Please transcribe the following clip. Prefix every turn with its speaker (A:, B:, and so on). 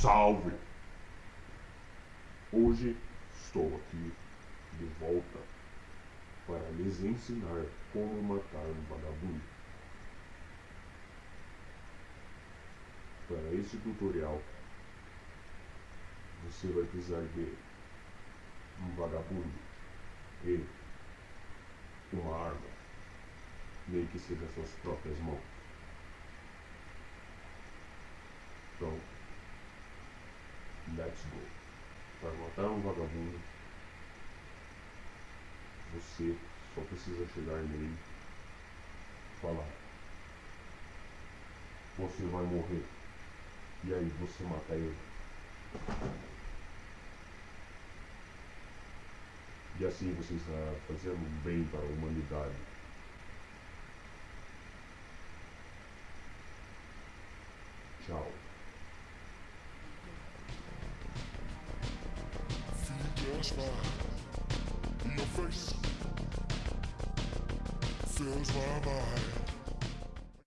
A: Salve! Hoje estou aqui de volta para lhes ensinar como matar um vagabundo. Para esse tutorial, você vai precisar de um vagabundo e uma arma, nem que seja suas próprias mãos. Para matar um vagabundo, você só precisa chegar nele e falar: Você vai morrer. E aí você mata ele. E assim você está fazendo bem para a humanidade. Tchau.
B: In your face my mind.